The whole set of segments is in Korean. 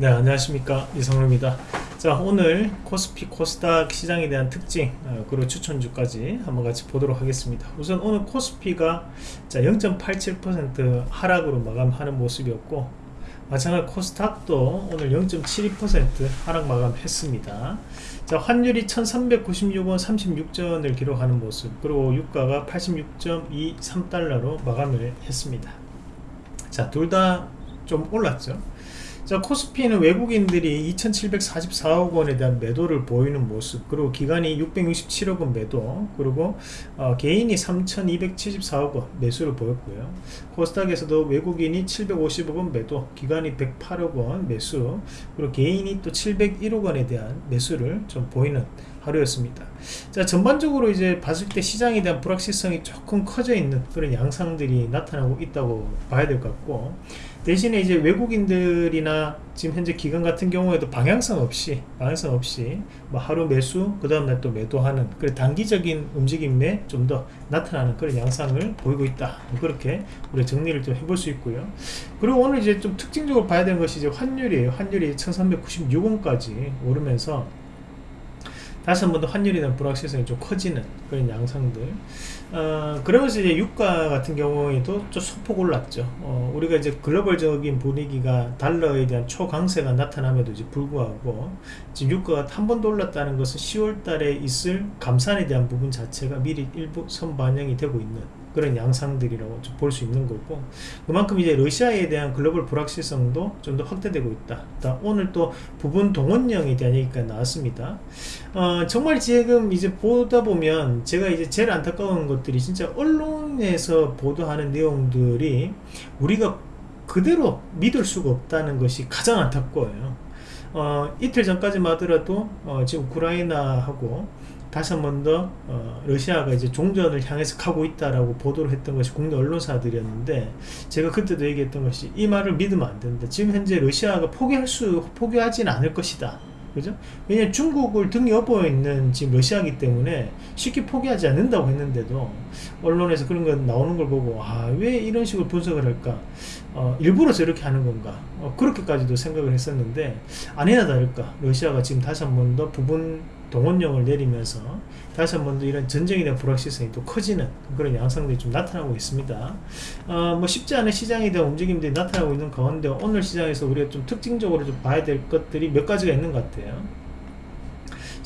네 안녕하십니까. 이성로입니다. 자 오늘 코스피 코스닥 시장에 대한 특징 어, 그리고 추천주까지 한번 같이 보도록 하겠습니다. 우선 오늘 코스피가 0.87% 하락으로 마감하는 모습이었고 마찬가지 코스닥도 오늘 0.72% 하락 마감했습니다. 자 환율이 1396원 36전을 기록하는 모습 그리고 유가가 86.23달러로 마감을 했습니다. 자 둘 다 좀 올랐죠 자 코스피는 외국인들이 2744억 원에 대한 매도를 보이는 모습 그리고 기간이 667억 원 매도 그리고 어, 개인이 3274억 원 매수를 보였고요. 코스닥에서도 외국인이 750억 원 매도 기간이 108억 원 매수 그리고 개인이 또 701억 원에 대한 매수를 좀 보이는 하루였습니다. 자 전반적으로 이제 봤을 때 시장에 대한 불확실성이 조금 커져 있는 그런 양상들이 나타나고 있다고 봐야 될 것 같고 대신에 이제 외국인들이나 지금 현재 기관 같은 경우에도 방향성 없이 방향성 없이 뭐 하루 매수 그 다음날 또 매도하는 그런 단기적인 움직임에 좀 더 나타나는 그런 양상을 보이고 있다. 그렇게 우리 정리를 좀 해볼 수 있고요. 그리고 오늘 이제 좀 특징적으로 봐야 되는 것이 이제 환율이에요. 환율이 1396원까지 오르면서 다시 한 번 더 환율에 대한 불확실성이 좀 커지는 그런 양상들 어, 그러면서 이제 유가 같은 경우에도 좀 소폭 올랐죠. 어, 우리가 이제 글로벌적인 분위기가 달러에 대한 초강세가 나타남에도 이제 불구하고 지금 유가가 한 번 더 올랐다는 것은 10월 달에 있을 감산에 대한 부분 자체가 미리 일부 선반영이 되고 있는 그런 양상들이라고 볼 수 있는 거고 그만큼 이제 러시아에 대한 글로벌 불확실성도 좀 더 확대되고 있다. 오늘 또 부분 동원령에 대한 얘기가 나왔습니다. 어, 정말 지금 이제 보다 보면 제가 이제 제일 안타까운 것들이 진짜 언론에서 보도하는 내용들이 우리가 그대로 믿을 수가 없다는 것이 가장 안타까워요. 어, 이틀 전까지만 하더라도 어, 지금 우크라이나하고 다시 한 번 더 어, 러시아가 이제 종전을 향해서 가고 있다라고 보도를 했던 것이 국내 언론사들이었는데 제가 그때도 얘기했던 것이 이 말을 믿으면 안 된다. 지금 현재 러시아가 포기할 수 포기하지는 않을 것이다. 그죠? 왜냐면 중국을 등에 업어 있는 지금 러시아기 때문에 쉽게 포기하지 않는다고 했는데도 언론에서 그런 거 나오는 걸 보고 아 왜 이런 식으로 분석을 할까 어, 일부러 저렇게 하는 건가 어, 그렇게까지도 생각을 했었는데 아니나 다를까 러시아가 지금 다시 한 번 더 부분 동원령을 내리면서 다시 한번 더 이런 전쟁에 대한 불확실성이 또 커지는 그런 양상들이 좀 나타나고 있습니다. 어, 뭐 쉽지 않은 시장에 대한 움직임들이 나타나고 있는 가운데 오늘 시장에서 우리가 좀 특징적으로 좀 봐야 될 것들이 몇 가지가 있는 것 같아요.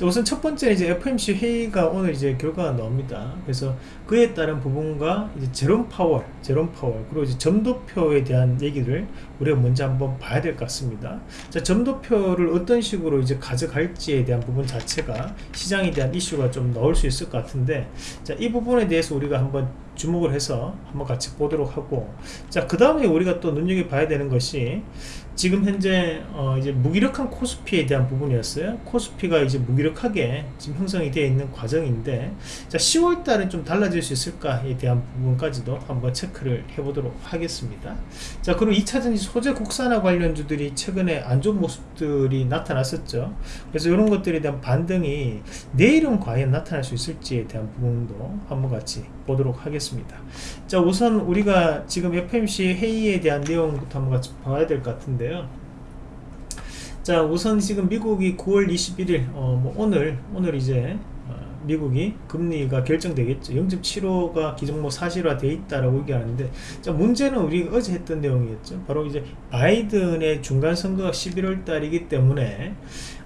우선 첫 번째 이제 FMC 회의가 오늘 이제 결과가 나옵니다. 그래서 그에 따른 부분과 이제 제롬 파월, 제롬 파월 그리고 이제 점도표에 대한 얘기를 우리가 먼저 한번 봐야 될 것 같습니다. 자, 점도표를 어떤 식으로 이제 가져갈지에 대한 부분 자체가 시장에 대한 이슈가 좀 나올 수 있을 것 같은데, 자, 이 부분에 대해서 우리가 한번 주목을 해서 한번 같이 보도록 하고, 자, 그 다음에 우리가 또 눈여겨봐야 되는 것이 지금 현재 어 이제 무기력한 코스피에 대한 부분이었어요. 코스피가 이제 무기력하게 지금 형성이 되어 있는 과정인데, 자, 10월 달은 좀 달라 질수 있을까에 대한 부분까지도 한번 체크를 해보도록 하겠습니다. 자, 그리고 2차전지 소재 국산화 관련주들이 최근에 안 좋은 모습들이 나타났었죠. 그래서 이런 것들에 대한 반등이 내일은 과연 나타날 수 있을지에 대한 부분도 한번 같이 보도록 하겠습니다. 자, 우선 우리가 지금 FMC 회의에 대한 내용부터 한번 같이 봐야 될 것 같은데요. 자, 우선 지금 미국이 9월 21일, 어, 뭐 오늘, 오늘 이제 미국이 금리가 결정되겠죠. 0.75가 기존목 사실화 돼 있다라고 얘기하는데 자 문제는 우리가 어제 했던 내용이었죠. 바로 이제 바이든의 중간 선거가 11월 달이기 때문에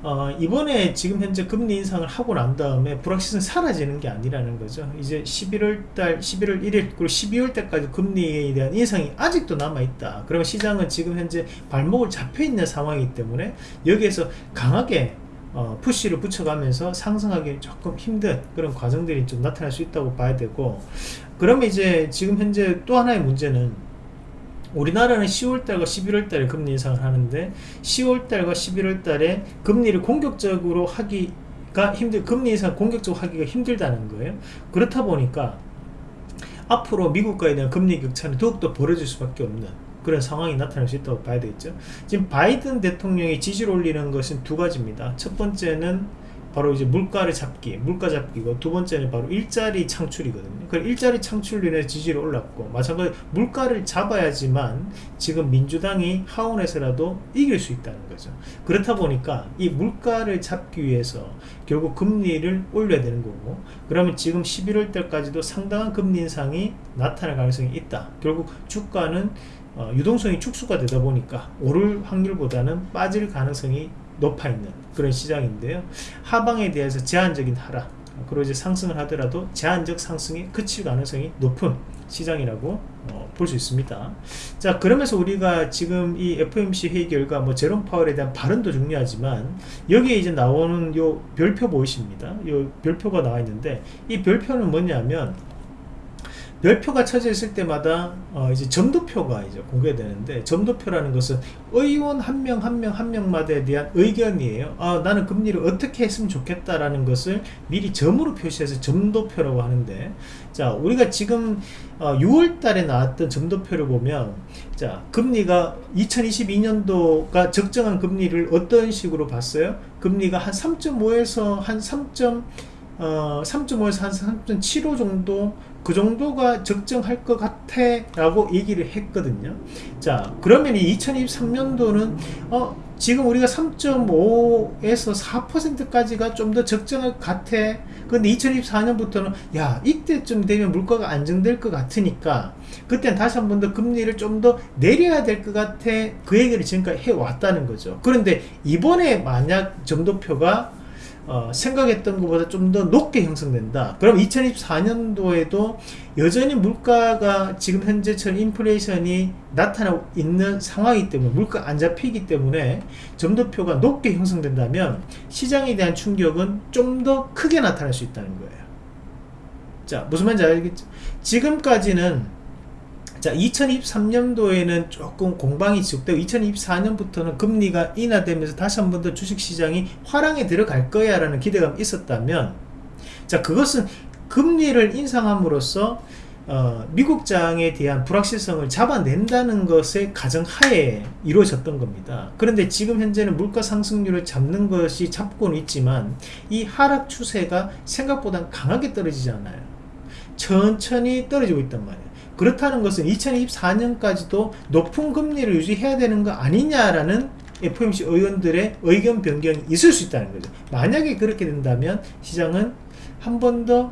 어, 이번에 지금 현재 금리 인상을 하고 난 다음에 불확실성 사라지는 게 아니라는 거죠. 이제 11월 달 11월 1일 그리고 12월 때까지 금리에 대한 인상이 아직도 남아 있다. 그러면 시장은 지금 현재 발목을 잡혀 있는 상황이기 때문에 여기에서 강하게 어, 푸시를 붙여가면서 상승하기 조금 힘든 그런 과정들이 좀 나타날 수 있다고 봐야 되고 그러면 이제 지금 현재 또 하나의 문제는 우리나라는 10월달과 11월달에 금리 인상을 하는데 10월달과 11월달에 금리를 공격적으로 하기가 힘들 금리 인상 공격적으로 하기가 힘들다는 거예요. 그렇다 보니까 앞으로 미국과에 대한 금리 격차는 더욱더 벌어질 수밖에 없는 그런 상황이 나타날 수 있다고 봐야 되겠죠 지금 바이든 대통령이 지지를 올리는 것은 두 가지입니다 첫 번째는 바로 이제 물가를 잡기, 물가 잡기고 두 번째는 바로 일자리 창출이거든요. 그 일자리 창출로 인해 지지율이 올랐고 마찬가지로 물가를 잡아야지만 지금 민주당이 하원에서라도 이길 수 있다는 거죠. 그렇다 보니까 이 물가를 잡기 위해서 결국 금리를 올려야 되는 거고 그러면 지금 11월 달까지도 상당한 금리 인상이 나타날 가능성이 있다. 결국 주가는 어, 유동성이 축소가 되다 보니까 오를 확률보다는 빠질 가능성이 높아 있는 그런 시장인데요. 하방에 대해서 제한적인 하락, 그리고 상승을 하더라도 제한적 상승이 그칠 가능성이 높은 시장이라고 어, 볼 수 있습니다. 자, 그러면서 우리가 지금 이 FOMC 회의 결과 뭐 제롬 파월에 대한 발언도 중요하지만 여기에 이제 나오는 요 별표 보이십니다. 요 별표가 나와 있는데 이 별표는 뭐냐면 별표가 쳐져 있을 때마다 어 이제 점도표가 이제 공개되는데 점도표라는 것은 의원 한 명 한 명 한 명마다에 대한 의견이에요. 아 나는 금리를 어떻게 했으면 좋겠다라는 것을 미리 점으로 표시해서 점도표라고 하는데 자 우리가 지금 어 6월 달에 나왔던 점도표를 보면 자 금리가 2022년도가 적정한 금리를 어떤 식으로 봤어요? 금리가 한 3.5에서 한 3. 어, 3.5에서 한 3.75 정도 그 정도가 적정할 것 같아 라고 얘기를 했거든요. 자 그러면 이 2023년도는 어 지금 우리가 3.5에서 4%까지가 좀 더 적정할 것 같아. 근데 2024년부터는 야 이때쯤 되면 물가가 안정될 것 같으니까 그때는 다시 한 번 더 금리를 좀 더 내려야 될 것 같아. 그 얘기를 지금까지 해왔다는 거죠. 그런데 이번에 만약 점도표가 어, 생각했던 것보다 좀 더 높게 형성된다. 그럼 2024년도에도 여전히 물가가 지금 현재처럼 인플레이션이 나타나고 있는 상황이기 때문에 물가 안 잡히기 때문에 점도표가 높게 형성된다면 시장에 대한 충격은 좀 더 크게 나타날 수 있다는 거예요. 자, 무슨 말인지 알겠죠? 지금까지는 자 2023년도에는 조금 공방이 지속되고 2024년부터는 금리가 인하되면서 다시 한 번 더 주식시장이 화랑에 들어갈 거야 라는 기대감이 있었다면 자 그것은 금리를 인상함으로써 어, 미국장에 대한 불확실성을 잡아낸다는 것의 가정하에 이루어졌던 겁니다. 그런데 지금 현재는 물가 상승률을 잡는 것이 잡고는 있지만 이 하락 추세가 생각보다 강하게 떨어지지 않아요. 천천히 떨어지고 있단 말이에요. 그렇다는 것은 2024년까지도 높은 금리를 유지해야 되는 거 아니냐라는 FOMC 의원들의 의견 변경이 있을 수 있다는 거죠. 만약에 그렇게 된다면 시장은 한 번 더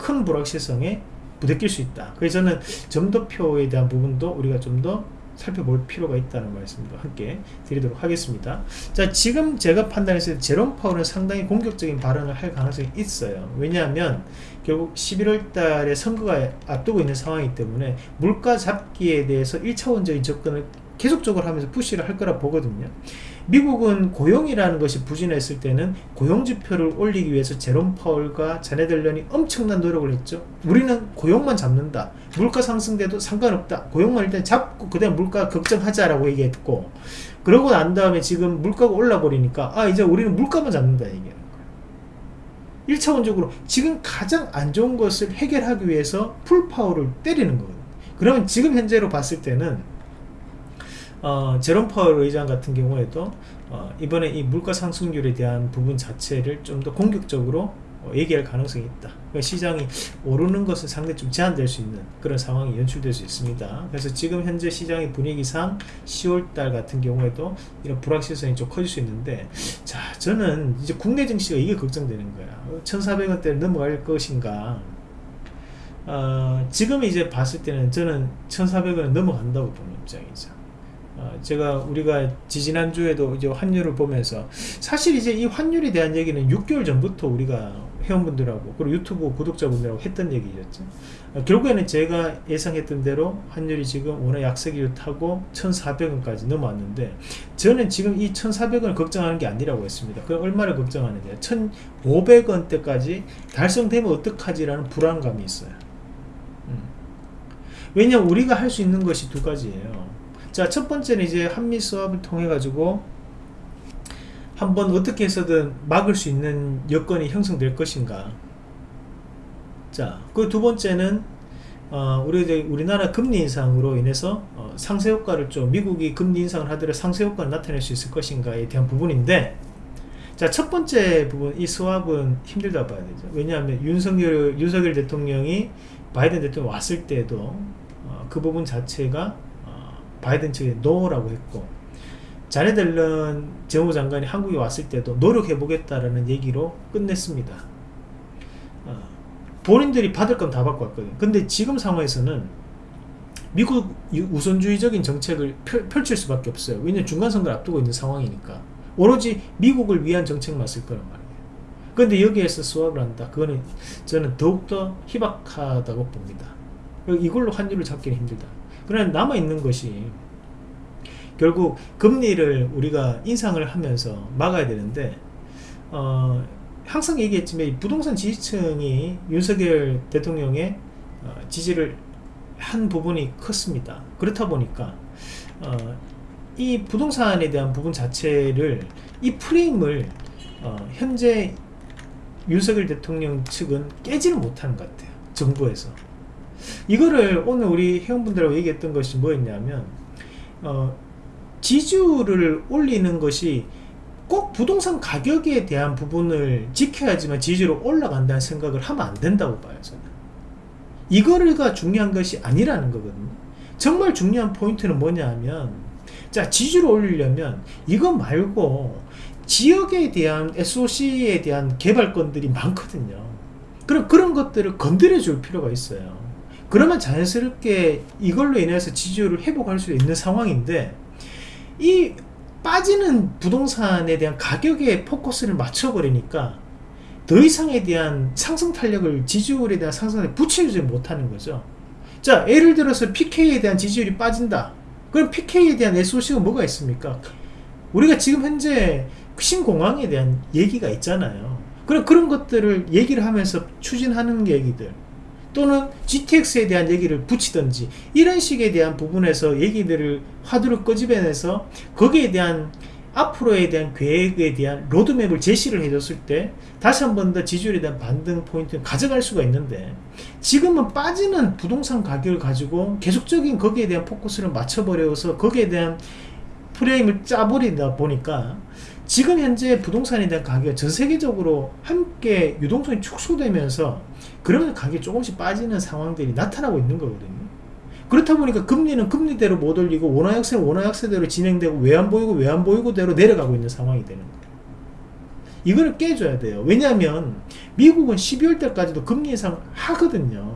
큰 불확실성에 부대낄 수 있다. 그래서 저는 점도표에 대한 부분도 우리가 좀더 살펴볼 필요가 있다는 말씀도 함께 드리도록 하겠습니다. 자, 지금 제가 판단했을 때 제롬 파월은 상당히 공격적인 발언을 할 가능성이 있어요. 왜냐하면 결국 11월 달에 선거가 앞두고 있는 상황이기 때문에 물가 잡기에 대해서 1차원적인 접근을 계속적으로 하면서 푸시를 할 거라 보거든요. 미국은 고용이라는 것이 부진했을 때는 고용지표를 올리기 위해서 제롬 파월과 자네들련이 엄청난 노력을 했죠. 우리는 고용만 잡는다. 물가 상승돼도 상관없다. 고용만 일단 잡고 그다음 물가 걱정하자라고 얘기했고 그러고 난 다음에 지금 물가가 올라 버리니까 아 이제 우리는 물가만 잡는다 얘기하는 거예요. 1차원적으로 지금 가장 안 좋은 것을 해결하기 위해서 full power를 때리는 거거든요. 그러면 지금 현재로 봤을 때는 어, 제롬 파월 의장 같은 경우에도 어, 이번에 이 물가 상승률에 대한 부분 자체를 좀 더 공격적으로 어, 얘기할 가능성이 있다. 그러니까 시장이 오르는 것은 상당히 좀 제한될 수 있는 그런 상황이 연출될 수 있습니다. 그래서 지금 현재 시장의 분위기상 10월달 같은 경우에도 이런 불확실성이 좀 커질 수 있는데 자 저는 이제 국내 증시가 이게 걱정되는 거야. 1,400원대를 넘어갈 것인가 어, 지금 이제 봤을 때는 저는 1,400원을 넘어간다고 보는 입장이죠. 어, 제가 우리가 지지난주에도 이제 환율을 보면서 사실 이제 이 환율에 대한 얘기는 6개월 전부터 우리가 회원분들하고 그리고 유튜브 구독자분들하고 했던 얘기였죠. 어, 결국에는 제가 예상했던 대로 환율이 지금 오늘 약세기를 타고 1400원까지 넘어왔는데 저는 지금 이 1400원을 걱정하는 게 아니라고 했습니다. 그럼 얼마를 걱정하느냐. 1500원대까지 달성되면 어떡하지 라는 불안감이 있어요. 음. 왜냐면 우리가 할 수 있는 것이 두 가지예요 자, 첫 번째는 이제 한미 수합을 통해 가지고 한번 어떻게 해서든 막을 수 있는 여건이 형성될 것인가. 자, 그 두 번째는 어, 우리 우리나라 금리 인상으로 인해서 어, 상쇄 효과를 좀 미국이 금리 인상을 하더라도 상쇄 효과를 나타낼 수 있을 것인가에 대한 부분인데 자, 첫 번째 부분, 이 스왑은 힘들다 봐야 되죠. 왜냐하면 윤석열, 윤석열 대통령이 바이든 대통령 왔을 때도 어, 그 부분 자체가 어, 바이든 측에 no라고 했고, 자넷 옐런 재무장관이 한국에 왔을 때도 노력해보겠다라는 얘기로 끝냈습니다. 어, 본인들이 받을 건 다 받고 왔거든요. 근데 지금 상황에서는 미국 우선주의적인 정책을 펼, 칠 수밖에 없어요. 왜냐하면 중간선거를 앞두고 있는 상황이니까. 오로지 미국을 위한 정책만 쓸 거란 말이에요. 그런데 여기에서 수업을 한다. 그거는 저는 더욱더 희박하다고 봅니다. 이걸로 환율을 잡기는 힘들다. 그러나 남아있는 것이 결국 금리를 우리가 인상을 하면서 막아야 되는데 어, 항상 얘기했지만 부동산 지지층이 윤석열 대통령의 어, 지지를 한 부분이 컸습니다. 그렇다 보니까 어, 이 부동산에 대한 부분 자체를 이 프레임을 어, 현재 윤석열 대통령 측은 깨지를 못하는 것 같아요. 정부에서. 이거를 오늘 우리 회원분들하고 얘기했던 것이 뭐였냐면 어, 지지율을 올리는 것이 꼭 부동산 가격에 대한 부분을 지켜야지만 지지율이 올라간다는 생각을 하면 안 된다고 봐요 저는. 이거가 중요한 것이 아니라는 거거든요. 정말 중요한 포인트는 뭐냐 하면 자 지지를 올리려면 이거 말고 지역에 대한 SOC에 대한 개발건들이 많거든요. 그럼 그런 것들을 건드려 줄 필요가 있어요 그러면 자연스럽게 이걸로 인해서 지지율을 회복할 수 있는 상황인데 이 빠지는 부동산에 대한 가격에 포커스를 맞춰버리니까 더 이상에 대한 상승 탄력을 지지율에 대한 상승에 붙이지 못하는 거죠. 자 예를 들어서 PK에 대한 지지율이 빠진다. 그럼 PK에 대한 SOC가 뭐가 있습니까? 우리가 지금 현재 신공항에 대한 얘기가 있잖아요. 그럼 그런 것들을 얘기를 하면서 추진하는 얘기들 또는 GTX에 대한 얘기를 붙이든지 이런 식에 대한 부분에서 얘기들을 화두를 끄집어내서 거기에 대한 앞으로에 대한 계획에 대한 로드맵을 제시를 해줬을 때 다시 한 번 더 지지율에 대한 반등 포인트를 가져갈 수가 있는데 지금은 빠지는 부동산 가격을 가지고 계속적인 거기에 대한 포커스를 맞춰버려서 거기에 대한 프레임을 짜버리다 보니까 지금 현재 부동산에 대한 가격이 전 세계적으로 함께 유동성이 축소되면서 그러면 가격이 조금씩 빠지는 상황들이 나타나고 있는 거거든요. 그렇다 보니까 금리는 금리대로 못 올리고 원화약세는 원화약세대로 진행되고 왜 안 보이고 왜 안 보이고대로 내려가고 있는 상황이 되는 거예요. 이거를 깨줘야 돼요. 왜냐하면 미국은 12월 달까지도 금리 인상 하거든요.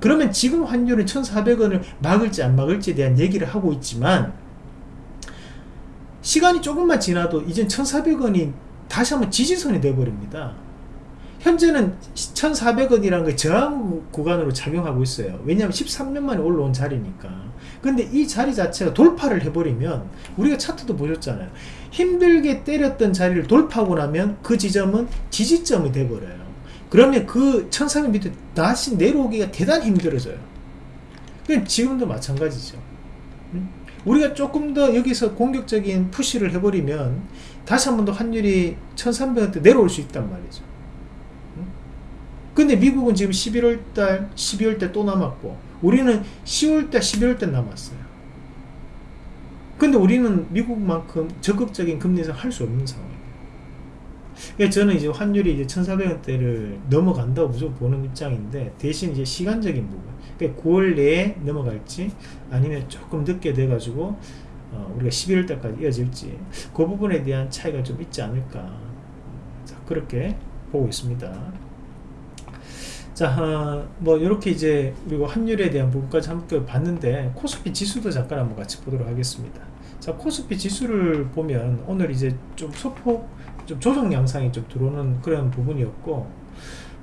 그러면 지금 환율은 1400원을 막을지 안 막을지에 대한 얘기를 하고 있지만 시간이 조금만 지나도 이젠 1400원이 다시 한번 지지선이 돼버립니다 현재는 1400원이라는 게 저항 구간으로 작용하고 있어요. 왜냐하면 13년 만에 올라온 자리니까. 근데 이 자리 자체가 돌파를 해버리면 우리가 차트도 보셨잖아요. 힘들게 때렸던 자리를 돌파하고 나면 그 지점은 지지점이 돼버려요. 그러면 그 1400 밑에 다시 내려오기가 대단히 힘들어져요. 지금도 마찬가지죠. 우리가 조금 더 여기서 공격적인 푸시를 해버리면 다시 한 번 더 환율이 1300원대 내려올 수 있단 말이죠 근데 미국은 지금 11월달 12월달 또 남았고 우리는 10월달 11월달 남았어요. 근데 우리는 미국만큼 적극적인 금리 인상 할 수 없는 상황이에요. 그러니까 저는 이제 환율이 이제 1400원대를 넘어간다고 무조건 보는 입장인데 대신 이제 시간적인 부분. 그러니까 9월 내에 넘어갈지 아니면 조금 늦게 돼 가지고 어, 우리가 11월 달까지 이어질지 그 부분에 대한 차이가 좀 있지 않을까. 자, 그렇게 보고 있습니다 자, 어, 뭐 이렇게 이제 그리고 환율에 대한 부분까지 함께 봤는데 코스피 지수도 잠깐 한번 같이 보도록 하겠습니다. 자, 코스피 지수를 보면 오늘 이제 좀 소폭 좀 조정 양상이 좀 들어오는 그런 부분이었고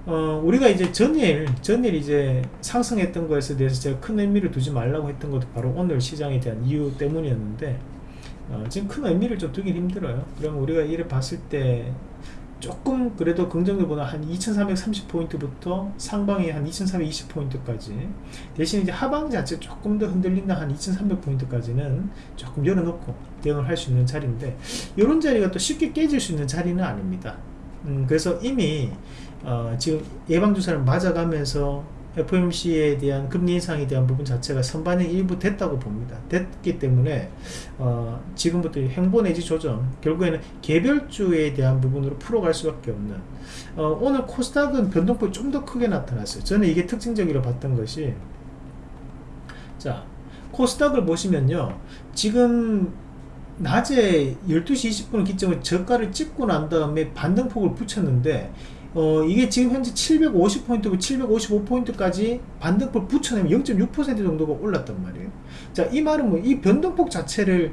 어, 우리가 이제 전일, 전일 이제 상승했던 것에 대해서 제가 큰 의미를 두지 말라고 했던 것도 바로 오늘 시장에 대한 이유 때문이었는데, 어, 지금 큰 의미를 좀 두긴 힘들어요. 그러면 우리가 이를 봤을 때, 조금 그래도 긍정적보다 한 2330포인트부터 상방이 한 2320포인트까지. 대신 이제 하방 자체 조금 더 흔들린다 한 2300포인트까지는 조금 열어놓고 대응을 할 수 있는 자리인데 이런 자리가 또 쉽게 깨질 수 있는 자리는 아닙니다. 음, 그래서 이미 어, 지금 예방주사를 맞아가면서 FOMC에 대한 금리 인상에 대한 부분 자체가 선반영 일부 됐다고 봅니다. 됐기 때문에 어, 지금부터 행보 내지 조정 결국에는 개별주에 대한 부분으로 풀어갈 수밖에 없는 어, 오늘 코스닥은 변동폭이 좀 더 크게 나타났어요. 저는 이게 특징적이라 봤던 것이 자 코스닥을 보시면요 지금 낮에 12시 20분 기점을 저가를 찍고 난 다음에 반등폭을 붙였는데 어, 이게 지금 현재 750포인트고 755포인트까지 반등폭 붙여내면 0.6% 정도가 올랐단 말이에요. 자, 이 말은 뭐, 이 변동폭 자체를,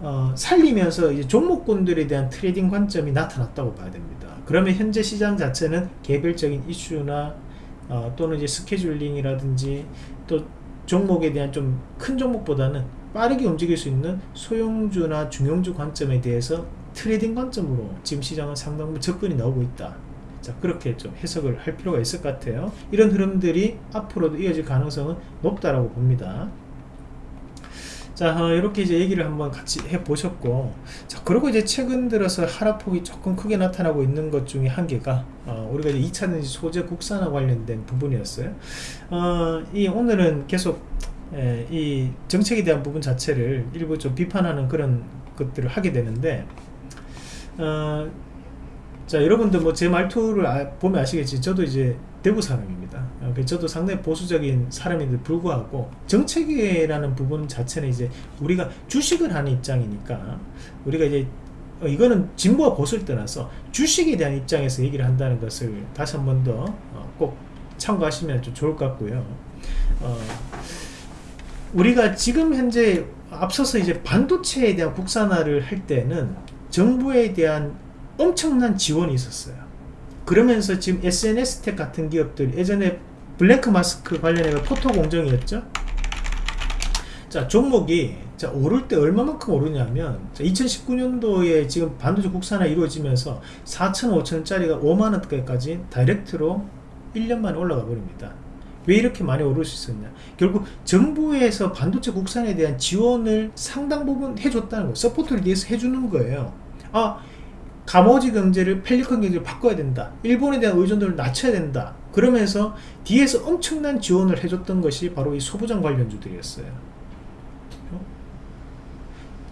어, 살리면서 이제 종목군들에 대한 trading 관점이 나타났다고 봐야 됩니다. 그러면 현재 시장 자체는 개별적인 이슈나, 어, 또는 이제 scheduling이라든지, 또 종목에 대한 좀 큰 종목보다는 빠르게 움직일 수 있는 소형주나 중형주 관점에 대해서 trading 관점으로 지금 시장은 상당부 접근이 나오고 있다. 자 그렇게 좀 해석을 할 필요가 있을 것 같아요. 이런 흐름들이 앞으로도 이어질 가능성은 높다라고 봅니다. 자 어, 이렇게 이제 얘기를 한번 같이 해 보셨고 자 그리고 이제 최근 들어서 하락폭이 조금 크게 나타나고 있는 것 중에 한 개가 어, 우리가 이제 2차전지 소재 국산화 관련된 부분이었어요. 어, 이 오늘은 계속 에, 이 정책에 대한 부분 자체를 일부 좀 비판하는 그런 것들을 하게 되는데 어, 자 여러분들 뭐 제 말투를 아, 보면 아시겠지. 저도 이제 대구 사람입니다. 어, 저도 상당히 보수적인 사람인데 불구하고 정책이라는 부분 자체는 이제 우리가 주식을 하는 입장이니까 우리가 이제 어, 이거는 진보와 보수를 떠나서 주식에 대한 입장에서 얘기를 한다는 것을 다시 한 번 더 꼭 참고하시면 좀 좋을 것 같고요. 어, 우리가 지금 현재 앞서서 이제 반도체에 대한 국산화를 할 때는 정부에 대한 엄청난 지원이 있었어요. 그러면서 지금 SNS 텍 같은 기업들 예전에 블랙 마스크 관련해 포토 공정이었죠. 자 종목이 자 오를 때 얼마만큼 오르냐면 2019년도에 지금 반도체 국산화 이루어지면서 4천 5천짜리가 5만원대까지 다이렉트로 1년 만에 올라가 버립니다. 왜 이렇게 많이 오를 수 있었냐 결국 정부에서 반도체 국산에 대한 지원을 상당 부분 해줬다는 거예요 support를 위해서 해주는 거예요 아 가마우지 경제를 펠리컨 경제를 바꿔야 된다. 일본에 대한 의존도를 낮춰야 된다. 그러면서 뒤에서 엄청난 지원을 해줬던 것이 바로 이 소부장 관련주들이었어요.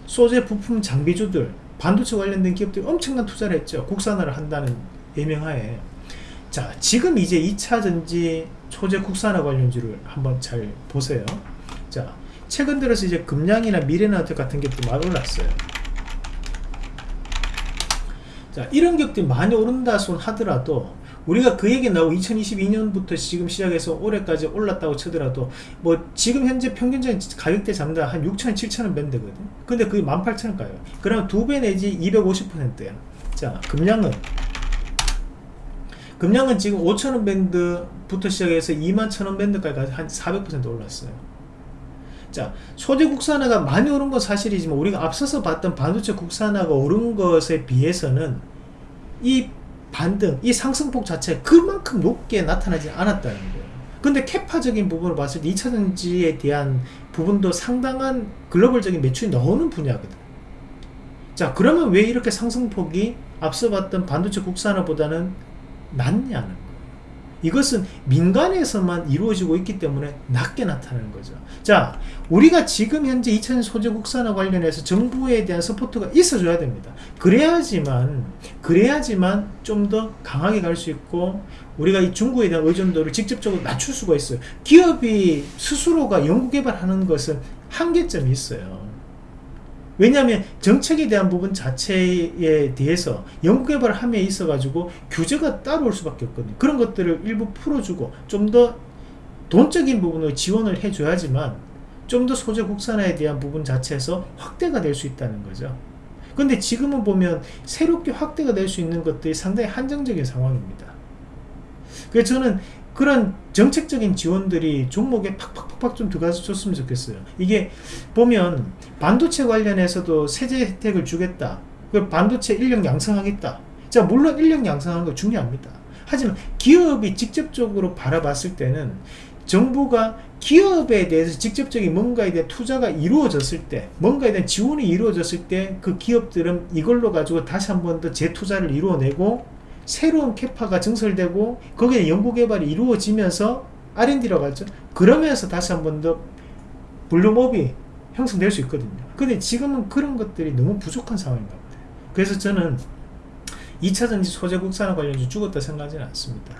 소재 부품 장비주들 반도체 관련된 기업들이 엄청난 투자를 했죠. 국산화를 한다는 예명하에. 자 지금 이제 2차전지 소재 국산화 관련주를 한번 잘 보세요. 자 최근 들어서 이제 금량이나 미래나트 같은 게또 많이 올랐어요 자 이런 격들이 많이 오른다 손 하더라도 우리가 그 얘기 나오고 2022년부터 지금 시작해서 올해까지 올랐다고 치더라도 뭐 지금 현재 평균적인 가격대 잡는다. 한 6천원 7천원 밴드거든. 근데 그게 18,000원 가요. 그럼 두 배 내지 250%야. 자 금량은. 금량은 지금 5천원 밴드부터 시작해서 2만 천원 밴드까지 한 400% 올랐어요 자 소재 국산화가 많이 오른 건 사실이지만 우리가 앞서서 봤던 반도체 국산화가 오른 것에 비해서는 이 반등 이 상승폭 자체가 그만큼 높게 나타나지 않았다는 거예요. 근데 캐파적인 부분을 봤을 때 2차전지에 대한 부분도 상당한 글로벌적인 매출이 나오는 분야거든. 자 그러면 왜 이렇게 상승폭이 앞서 봤던 반도체 국산화보다는 낮냐는 이것은 민간에서만 이루어지고 있기 때문에 낮게 나타나는 거죠. 자 우리가 지금 현재 2000 소재 국산화 관련해서 정부에 대한 support가 있어줘야 됩니다. 그래야지만 그래야지만 좀 더 강하게 갈 수 있고 우리가 이 중국에 대한 의존도를 직접적으로 낮출 수가 있어요. 기업이 스스로가 연구개발하는 것은 한계점이 있어요 왜냐하면 정책에 대한 부분 자체에 대해서 연구개발 함에 있어 가지고 규제가 따로 올 수밖에 없거든요. 그런 것들을 일부 풀어주고 좀 더 돈적인 부분을 지원을 해줘야지만 좀 더 소재 국산화에 대한 부분 자체에서 확대가 될 수 있다는 거죠. 근데 지금은 보면 새롭게 확대가 될 수 있는 것들이 상당히 한정적인 상황입니다. 그래서 저는 그런 정책적인 지원들이 종목에 팍팍팍팍 좀 들어가서 줬으면 좋겠어요. 이게 보면 반도체 관련해서도 세제 혜택을 주겠다. 그 반도체 인력 양성하겠다. 자 물론 인력 양성하는 거 중요합니다. 하지만 기업이 직접적으로 바라봤을 때는 정부가 기업에 대해서 직접적인 뭔가에 대한 투자가 이루어졌을 때 뭔가에 대한 지원이 이루어졌을 때 그 기업들은 이걸로 가지고 다시 한 번 더 재투자를 이루어내고 새로운 캐파가 증설되고 거기에 연구개발이 이루어지면서 R&D라고 하죠. 그러면서 다시 한 번 더 블루몹이 형성될 수 있거든요. 근데 지금은 그런 것들이 너무 부족한 상황인 것 같아요. 그래서 저는 2차 전지 소재 국산화 관련주 죽었다 생각하지는 않습니다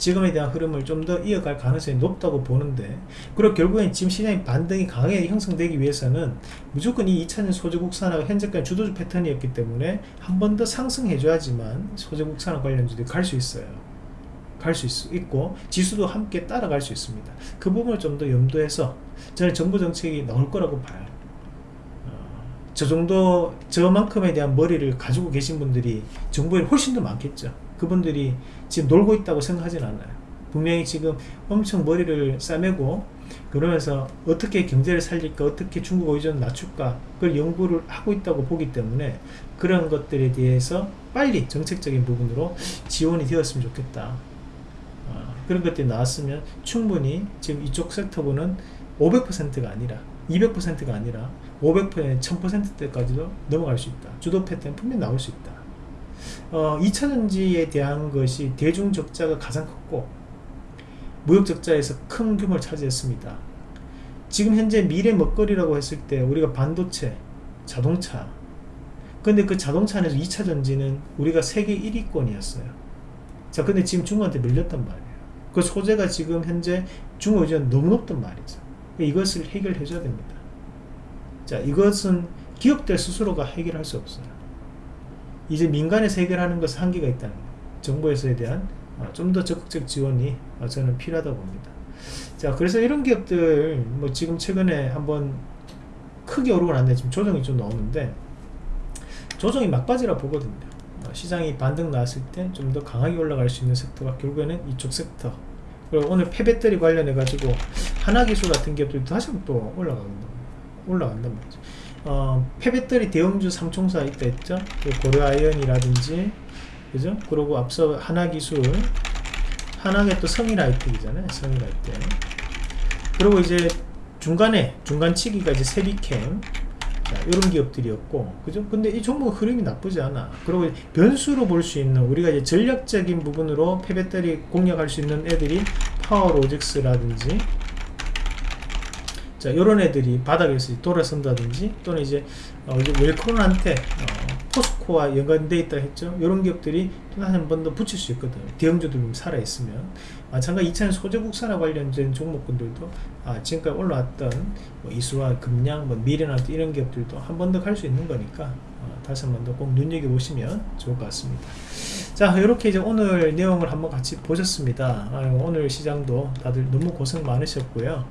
지금에 대한 흐름을 좀 더 이어갈 가능성이 높다고 보는데 그리고 결국엔 지금 시장의 반등이 강하게 형성되기 위해서는 무조건 이 2차전 소재 국산화가 현재까지 주도주 패턴이었기 때문에 한 번 더 상승해 줘야지만 소재 국산화 관련주들이 갈 수 있어요. 갈 수 있고 지수도 함께 따라갈 수 있습니다. 그 부분을 좀 더 염두해서 저는 정부 정책이 나올 거라고 봐요. 어, 저 정도 저만큼에 대한 머리를 가지고 계신 분들이 정부에 훨씬 더 많겠죠 그분들이 지금 놀고 있다고 생각하진 않아요. 분명히 지금 엄청 머리를 싸매고 그러면서 어떻게 경제를 살릴까 어떻게 중국 의존 낮출까 그걸 연구를 하고 있다고 보기 때문에 그런 것들에 대해서 빨리 정책적인 부분으로 지원이 되었으면 좋겠다. 어, 그런 것들이 나왔으면 충분히 지금 이쪽 섹터분은 500%가 아니라 200%가 아니라 500% 1000%대까지도 넘어갈 수 있다. 주도 패턴 분명히 나올 수 있다 어, 2차전지에 대한 것이 대중 적자가 가장 컸고 무역 적자에서 큰 규모를 차지했습니다. 지금 현재 미래 먹거리라고 했을 때 우리가 반도체, 자동차 근데 그 자동차 안에서 2차전지는 우리가 세계 1위권이었어요. 자 근데 지금 중국한테 밀렸단 말이에요. 그 소재가 지금 현재 중국 의존 너무 높단 말이죠. 이것을 해결해 줘야 됩니다. 자 이것은 기업들 스스로가 해결할 수 없어요. 이제 민간에서 해결하는 것은 한계가 있다는 거예요. 정부에서에 대한 어, 좀더 적극적 지원이 어, 저는 필요하다고 봅니다. 자, 그래서 이런 기업들 뭐 지금 최근에 한번 크게 오르고 난데 지금 조정이 좀 나오는데 조정이 막바지라 보거든요. 어, 시장이 반등 나왔을 때 좀 더 강하게 올라갈 수 있는 섹터가 결국에는 이쪽 섹터 그리고 오늘 폐배터리 관련해 가지고 하나기술 같은 기업들도 다시 또 올라간다 올라간단 말이죠. 어, 폐배터리 대형주 삼총사 있다 했죠? 그 고려아이언이라든지 그죠? 그리고 앞서 하나기술 하나가 또 성일아이텍이잖아요 성일아이텍 그리고 이제 중간에 중간치기가 이제 세비캠. 자, 이런 기업들이었고 그죠? 근데 이 종목 흐름이 나쁘지 않아. 그리고 변수로 볼 수 있는 우리가 이제 전략적인 부분으로 폐배터리 공략할 수 있는 애들이 파워로직스라든지 자, 요런 애들이 바닥에서 돌아선다든지 또는 이제 어, 웰크론한테 어, 포스코와 연관되어 있다 했죠. 이런 기업들이 또한번 더 붙일 수 있거든요. 대형주들 살아있으면. 마찬가지 2차전 소재 국산화 관련된 종목군들도 아, 지금까지 올라왔던 뭐 이수와 금량, 뭐 미래나 이런 기업들도 한 번 더 갈 수 있는 거니까 어, 다시 한 번 더 꼭 눈여겨보시면 좋을 것 같습니다. 자 이렇게 이제 오늘 내용을 한번 같이 보셨습니다. 아, 오늘 시장도 다들 너무 고생 많으셨고요.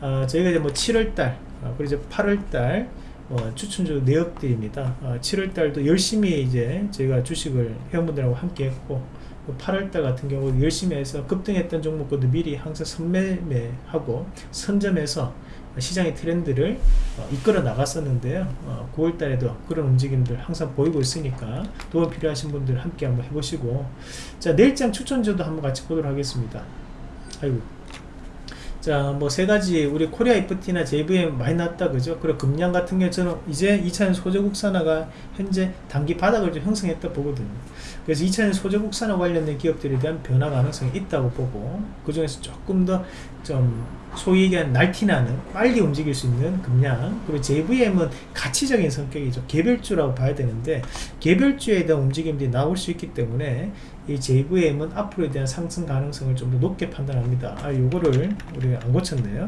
어, 저희가 이제 뭐 7월달 어, 그리고 이제 8월달 어, 추천주 내역들입니다. 어, 7월달도 열심히 이제 저희가 주식을 회원분들하고 함께 했고 8월달 같은 경우 열심히 해서 급등했던 종목들도 미리 항상 선매매하고 선점해서 시장의 트렌드를 어, 이끌어 나갔었는데요. 어, 9월달에도 그런 움직임들 항상 보이고 있으니까 도움 필요하신 분들 함께 한번 해보시고 자 내일장 추천주도 한번 같이 보도록 하겠습니다. 아이고 자, 뭐 세 가지 우리 코리아 FT나 JVM 많이 났다 그죠? 그리고 금량 같은 경우는 이제 2차전 소재 국산화가 현재 단기 바닥을 좀 형성했다 보거든요. 그래서 2차전 소재 국산화 관련된 기업들에 대한 변화 가능성이 있다고 보고 그 중에서 조금 더 좀 소위 얘기한 날티나는 빨리 움직일 수 있는 금량 그리고 JVM은 가치적인 성격이죠. 개별주라고 봐야 되는데 개별주에 대한 움직임들이 나올 수 있기 때문에 이 JVM은 앞으로에 대한 상승 가능성을 좀 더 높게 판단합니다. 아, 요거를 우리 안 고쳤네요.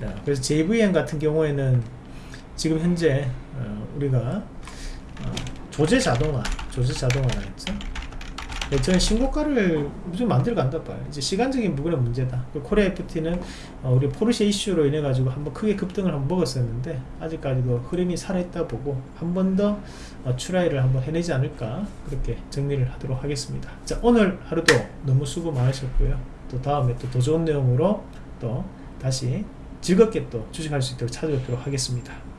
자, 그래서 JVM 같은 경우에는 지금 현재 어, 우리가 어, 조제 자동화, 조제 자동화라 했죠. 네, 저는 신고가를 좀 만들어 간다 봐요. 이제 시간적인 부분은 문제다. 코리아 FT는 어, 우리 포르쉐 이슈로 인해 가지고 한번 크게 급등을 한번 먹었었는데 아직까지도 흐름이 살아있다 보고 한 번더 어, 추라이를 한번 해내지 않을까 그렇게 정리를 하도록 하겠습니다. 자 오늘 하루도 너무 수고 많으셨고요. 또 다음에 또 더 좋은 내용으로 또 다시 즐겁게 또 주식할 수 있도록 찾아뵙도록 하겠습니다.